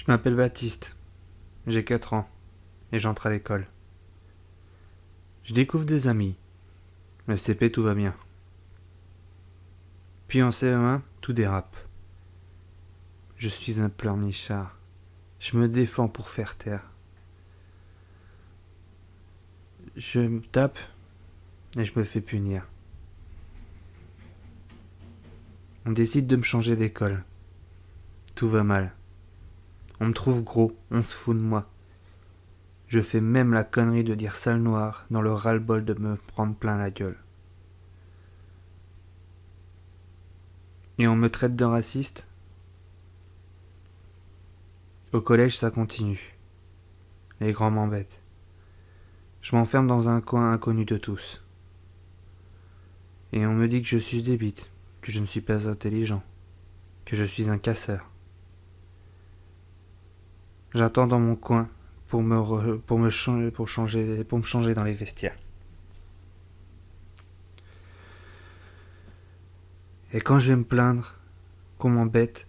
Je m'appelle Baptiste. J'ai 4 ans et j'entre à l'école. Je découvre des amis. Le CP, tout va bien. Puis en CE1, tout dérape. Je suis un pleurnichard. Je me défends pour faire taire. Je me tape et je me fais punir. On décide de me changer d'école. Tout va mal. On me trouve gros, on se fout de moi. Je fais même la connerie de dire sale noir dans le ras-le-bol de me prendre plein la gueule. Et on me traite de raciste? Au collège, ça continue. Les grands m'embêtent. Je m'enferme dans un coin inconnu de tous. Et on me dit que je suis débite, que je ne suis pas intelligent, que je suis un casseur. J'attends dans mon coin pour me, pour me changer, pour changer, pour me changer dans les vestiaires. Et quand je vais me plaindre, qu'on m'embête,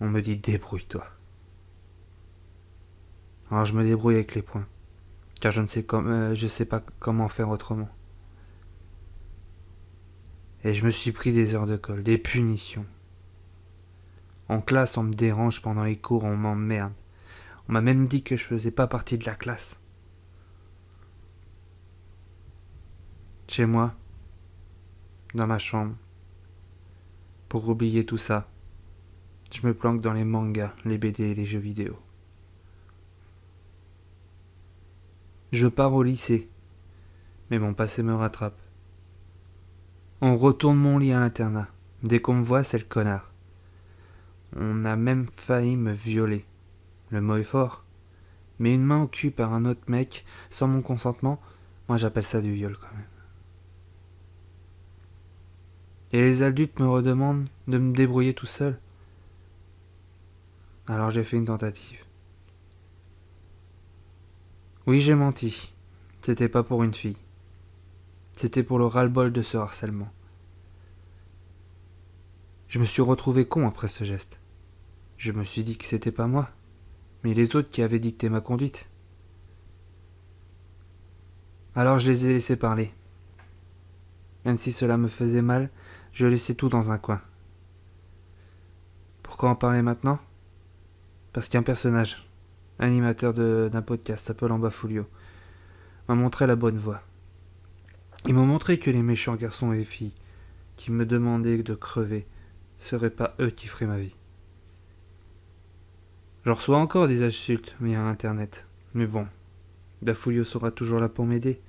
on me dit débrouille-toi. Alors je me débrouille avec les points, car je ne sais, euh, je sais pas comment faire autrement. Et je me suis pris des heures de colle, des punitions. En classe, on me dérange pendant les cours, on m'emmerde. On m'a même dit que je faisais pas partie de la classe. Chez moi, dans ma chambre, pour oublier tout ça, je me planque dans les mangas, les BD et les jeux vidéo. Je pars au lycée, mais mon passé me rattrape. On retourne mon lit à l'internat. Dès qu'on me voit, c'est le connard. On a même failli me violer. Le mot est fort. Mais une main au cul par un autre mec, sans mon consentement, moi j'appelle ça du viol quand même. Et les adultes me redemandent de me débrouiller tout seul. Alors j'ai fait une tentative. Oui, j'ai menti. C'était pas pour une fille. C'était pour le ras-le-bol de ce harcèlement. Je me suis retrouvé con après ce geste. Je me suis dit que c'était pas moi mais les autres qui avaient dicté ma conduite. Alors je les ai laissés parler. Même si cela me faisait mal, je laissais tout dans un coin. Pourquoi en parler maintenant? Parce qu'un personnage, animateur d'un podcast s'appelant Bafulio, m'a montré la bonne voie. Il m'a montré que les méchants garçons et filles qui me demandaient de crever seraient pas eux qui feraient ma vie. Je reçois encore des insultes via Internet. Mais bon, Dafulio sera toujours là pour m'aider.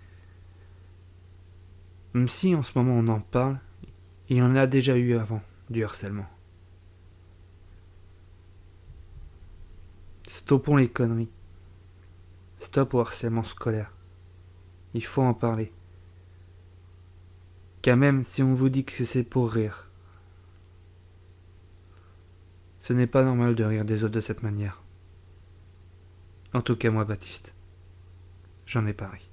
Même si en ce moment on en parle, il y en a déjà eu avant, du harcèlement. Stoppons les conneries. Stop au harcèlement scolaire. Il faut en parler. Car même si on vous dit que c'est pour rire, ce n'est pas normal de rire des autres de cette manière. En tout cas, moi, Baptiste, j'en ai pas ri.